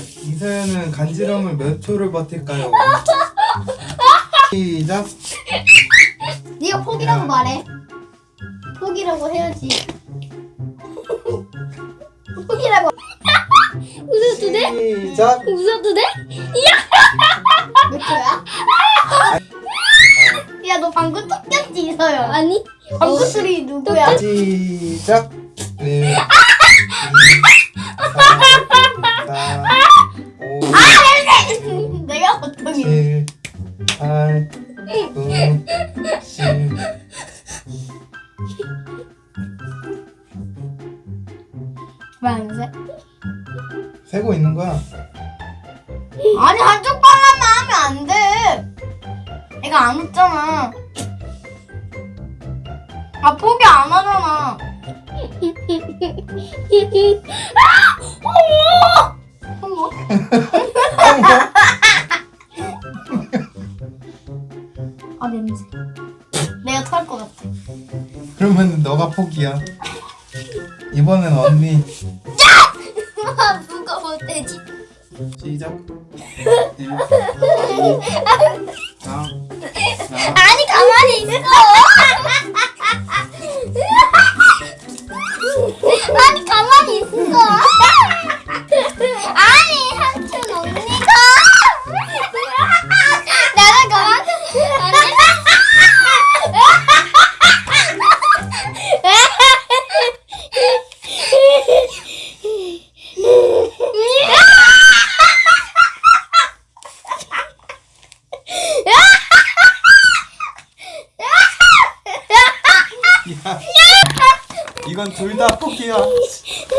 이서연은 간지럼을 몇 초를 버틸까요? 시작. 네가 포기라고 말해. 포기라고 해야지. 포기라고. 웃어도 돼? 시작. 웃어도 돼? 몇 초야? 야, 너 방금 톡겼지, 이서연. 아니 방금 소리 누구야? 시작. 1, 왜안 세? 세고 있는 거야. 아니 한쪽 발라만 하면 안 돼. 애가 안 웃잖아. 아 포기 안 하잖아. 어머. 아 냄새. 내가 토할 것 같아. 그러면 너가 포기야. 이번엔 언니. 아 무거워 돼지? 시작. 1 2 3 아니 가만히 있어. 이건 둘 다 포기야.